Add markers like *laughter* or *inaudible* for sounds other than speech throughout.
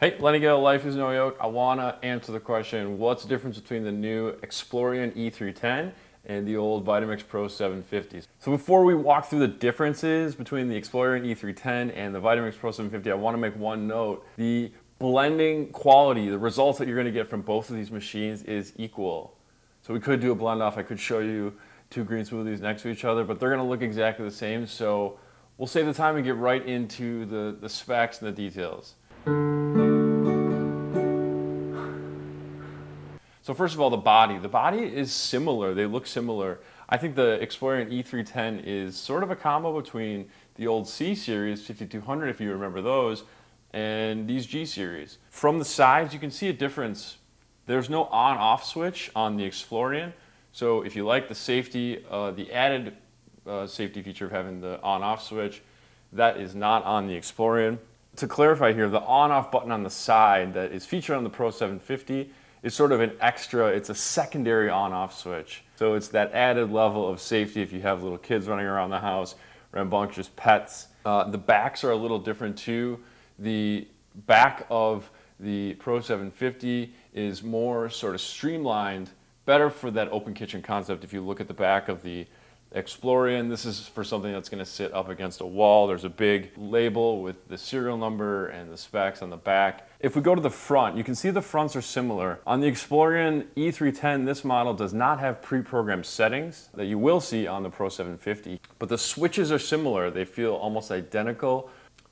Hey, Lenny Gale, Life is No Yoke. I want to answer the question, what's the difference between the new Explorian E310 and the old Vitamix Pro 750s? So before we walk through the differences between the Explorian E310 and the Vitamix Pro 750, I want to make one note. The blending quality, the results that you're going to get from both of these machines is equal. So we could do a blend off. I could show you two green smoothies next to each other, but they're going to look exactly the same. So we'll save the time and get right into the, the specs and the details. So first of all, the body. The body is similar. They look similar. I think the Explorian E310 is sort of a combo between the old C series 5200, if you remember those, and these G series. From the sides, you can see a difference. There's no on-off switch on the Explorian. So if you like the safety, uh, the added uh, safety feature of having the on-off switch, that is not on the Explorian. To clarify here, the on-off button on the side that is featured on the Pro 750 is sort of an extra, it's a secondary on-off switch. So it's that added level of safety if you have little kids running around the house, rambunctious pets. Uh, the backs are a little different too. The back of the Pro 750 is more sort of streamlined, better for that open kitchen concept. If you look at the back of the Explorian. This is for something that's going to sit up against a wall. There's a big label with the serial number and the specs on the back. If we go to the front, you can see the fronts are similar. On the Explorian E310, this model does not have pre-programmed settings that you will see on the Pro 750, but the switches are similar. They feel almost identical.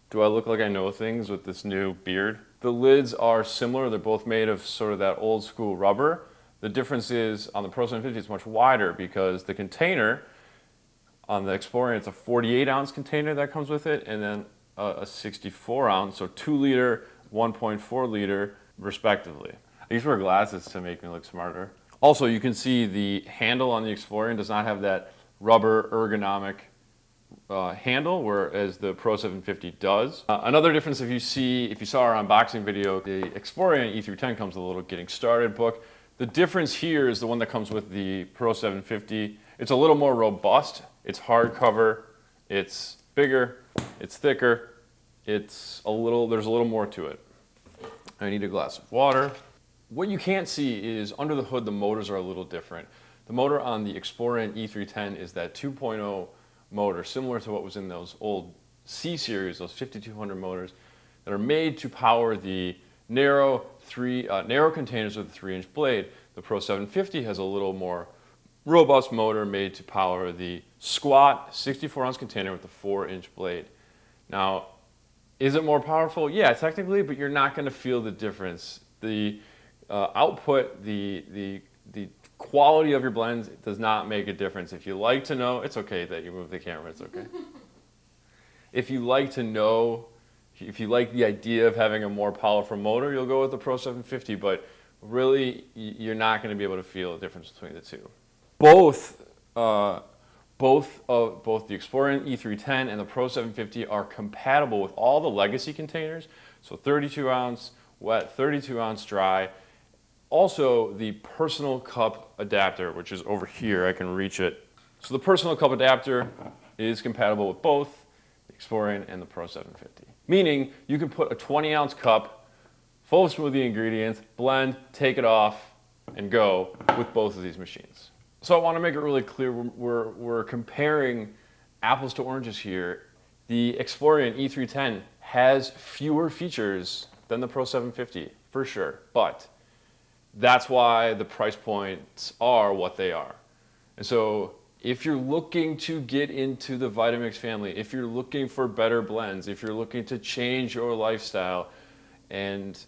Do I look like I know things with this new beard? The lids are similar. They're both made of sort of that old school rubber. The difference is on the Pro 750 it's much wider because the container on the Explorian, it's a 48 ounce container that comes with it, and then a, a 64 ounce, so 2 liter, 1.4 liter, respectively. I used to wear glasses to make me look smarter. Also, you can see the handle on the Explorian does not have that rubber ergonomic uh, handle, whereas the Pro 750 does. Uh, another difference if you see, if you saw our unboxing video, the Explorian E310 comes with a little getting started book. The difference here is the one that comes with the Pro 750. It's a little more robust it's hardcover, it's bigger, it's thicker, it's a little, there's a little more to it. I need a glass of water. What you can't see is under the hood, the motors are a little different. The motor on the Explorian E310 is that 2.0 motor, similar to what was in those old C series, those 5200 motors that are made to power the narrow three uh, narrow containers with a three inch blade. The Pro 750 has a little more robust motor made to power the squat 64 ounce container with a 4 inch blade. Now, is it more powerful? Yeah, technically, but you're not going to feel the difference. The uh, output, the, the, the quality of your blends does not make a difference. If you like to know, it's okay that you move the camera, it's okay. *laughs* if you like to know, if you like the idea of having a more powerful motor, you'll go with the Pro 750, but really, you're not going to be able to feel the difference between the two both uh, both of both the Explorian E310 and the Pro 750 are compatible with all the legacy containers. So 32 ounce wet, 32 ounce dry. Also the personal cup adapter, which is over here, I can reach it. So the personal cup adapter is compatible with both the Explorian and the Pro 750. Meaning you can put a 20 ounce cup full of smoothie ingredients, blend, take it off, and go with both of these machines. So I want to make it really clear we're, we're comparing apples to oranges here. The Explorian E310 has fewer features than the Pro 750, for sure. But that's why the price points are what they are. And so if you're looking to get into the Vitamix family, if you're looking for better blends, if you're looking to change your lifestyle and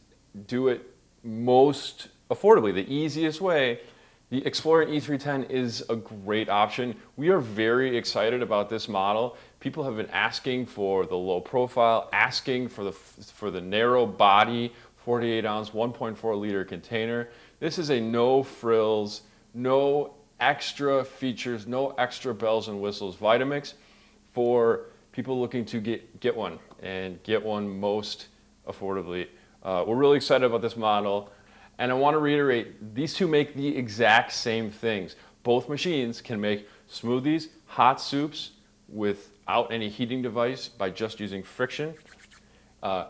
do it most affordably, the easiest way, the Explorian E310 is a great option. We are very excited about this model. People have been asking for the low profile, asking for the, for the narrow body, 48 ounce, 1.4 liter container. This is a no frills, no extra features, no extra bells and whistles Vitamix for people looking to get, get one and get one most affordably. Uh, we're really excited about this model. And I want to reiterate, these two make the exact same things. Both machines can make smoothies, hot soups without any heating device by just using friction, uh,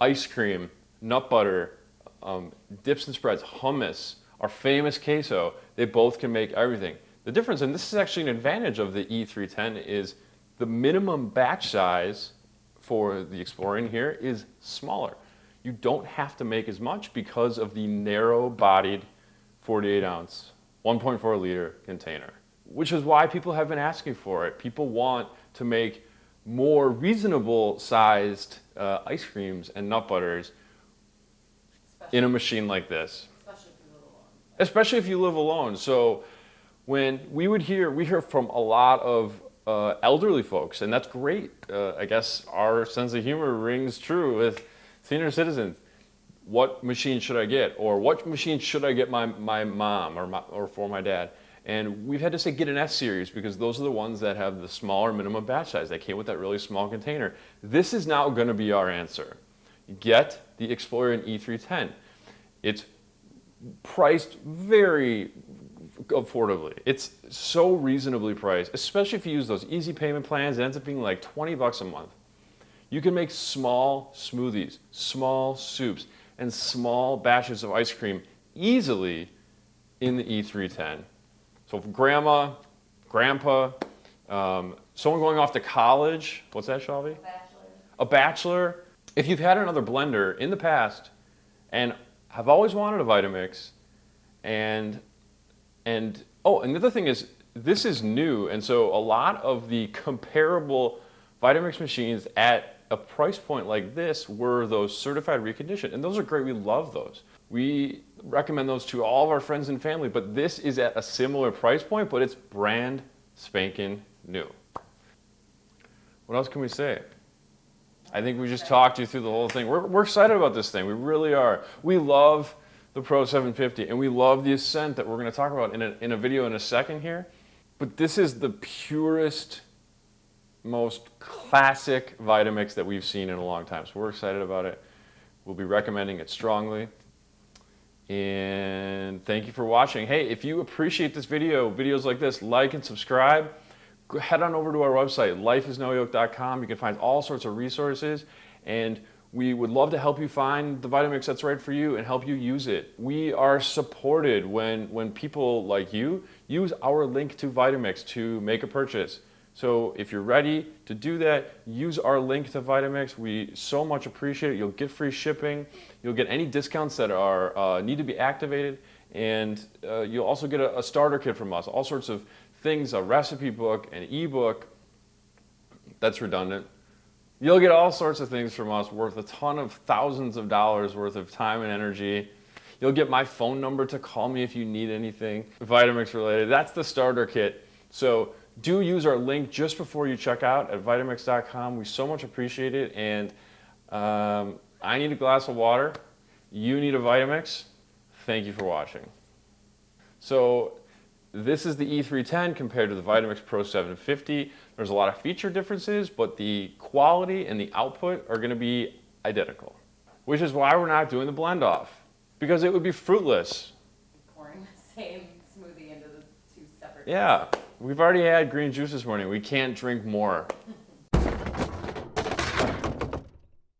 ice cream, nut butter, um, dips and spreads, hummus, our famous queso. They both can make everything. The difference, and this is actually an advantage of the E310, is the minimum batch size for the Explorian here is smaller. You don't have to make as much because of the narrow-bodied 48 ounce, 1.4 liter container, which is why people have been asking for it. People want to make more reasonable sized uh, ice creams and nut butters Especially, in a machine like this, especially if you live alone. especially if you live alone. So when we would hear, we hear from a lot of uh, elderly folks, and that's great. Uh, I guess our sense of humor rings true with senior citizens. What machine should I get? Or what machine should I get my, my mom or, my, or for my dad? And we've had to say get an S series because those are the ones that have the smaller minimum batch size. They came with that really small container. This is now going to be our answer. Get the Explorian E310. It's priced very affordably. It's so reasonably priced, especially if you use those easy payment plans. It ends up being like 20 bucks a month. You can make small smoothies, small soups, and small batches of ice cream easily in the E310. So for grandma, grandpa, um, someone going off to college, what's that, Shelby? Bachelor. a bachelor, if you've had another blender in the past and have always wanted a Vitamix and and oh, and the other thing is this is new and so a lot of the comparable Vitamix machines at a price point like this were those certified reconditioned and those are great. We love those. We recommend those to all of our friends and family, but this is at a similar price point, but it's brand spanking new. What else can we say? I think we just talked you through the whole thing. We're, we're excited about this thing. We really are. We love the Pro 750 and we love the Ascent that we're going to talk about in a, in a video in a second here. But this is the purest, most classic Vitamix that we've seen in a long time. So we're excited about it. We'll be recommending it strongly. And thank you for watching. Hey, if you appreciate this video, videos like this, like and subscribe. Head on over to our website, lifeisnoyoke.com. You can find all sorts of resources, and we would love to help you find the Vitamix that's right for you and help you use it. We are supported when, when people like you use our link to Vitamix to make a purchase. So if you're ready to do that, use our link to Vitamix. We so much appreciate it. You'll get free shipping. You'll get any discounts that are uh, need to be activated, and uh, you'll also get a, a starter kit from us. All sorts of things, a recipe book, an ebook. That's redundant. You'll get all sorts of things from us worth a ton of thousands of dollars worth of time and energy. You'll get my phone number to call me if you need anything Vitamix related. That's the starter kit. So do use our link just before you check out at Vitamix.com. We so much appreciate it. And um, I need a glass of water. You need a Vitamix. Thank you for watching. So this is the E310 compared to the Vitamix Pro 750. There's a lot of feature differences, but the quality and the output are going to be identical, which is why we're not doing the blend off because it would be fruitless. Pouring the *laughs* same smoothie into the two separate. Yeah, we've already had green juice this morning. We can't drink more.